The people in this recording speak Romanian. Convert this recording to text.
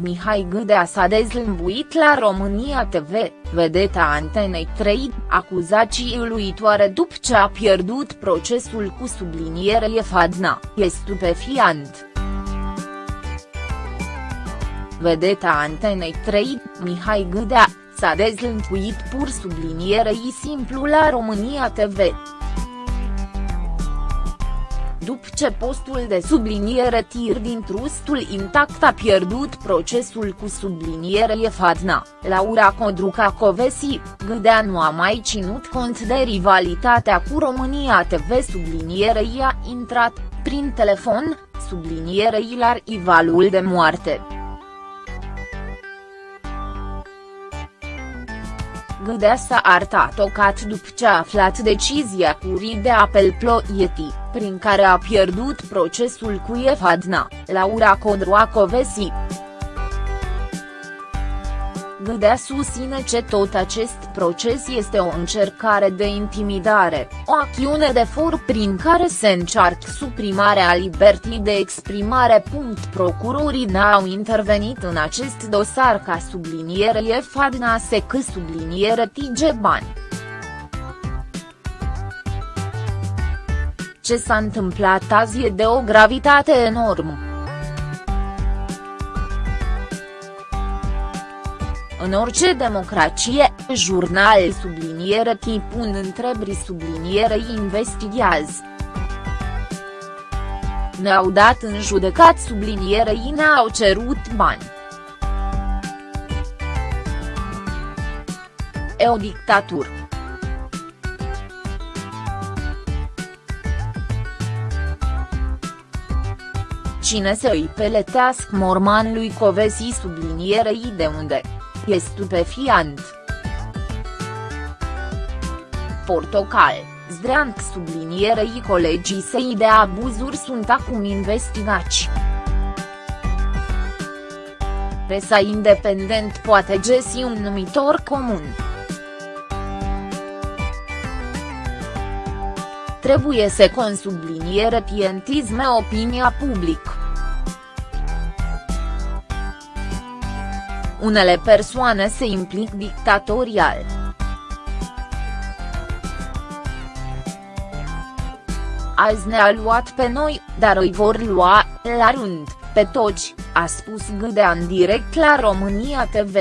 Mihai Gâdea s-a dezlămbuit la România TV, vedeta Antenei 3, acuzații uluitoare după ce a pierdut procesul cu subliniere Fadna, e stupefiant. Vedeta Antenei 3, Mihai Gâdea, s-a dezlănțuit pur sublinierei simplu la România TV după ce postul de subliniere tir din trustul intact a pierdut procesul cu subliniere Fadna, Laura Codruca Covesi, Gâdea nu a mai ținut cont de rivalitatea cu România TV sublinierei a intrat, prin telefon, sublinierei la rivalul de moarte. Gâdea s-a arătat tocat după ce a aflat decizia curii de apel Ploieti, prin care a pierdut procesul cu Efadna, Laura Codroacovesi. Gâdea susține că tot acest proces este o încercare de intimidare, o acțiune de for prin care se încearcă suprimarea libertii de exprimare. Procurorii n-au intervenit în acest dosar ca subliniere Fadna Sec subliniere Tigeban. Ce s-a întâmplat azi e de o gravitate enormă. În orice democrație, jurnal subliniere tipun întrebri subliniere investigează. Ne-au dat în judecat sublinierei ne-au cerut bani. E o dictatură. Cine să îi peletească mormanului Covesi sublinierei de unde? E stupefiant. Portocal, Zdreanc sublinierei colegii săi de abuzuri sunt acum investigați. Presa independent poate găsi un numitor comun. Trebuie să consubliniere pientisme opinia publică. Unele persoane se implic dictatorial. Azi ne-a luat pe noi, dar îi vor lua, la rând, pe toți, a spus Gâdea în direct la România TV.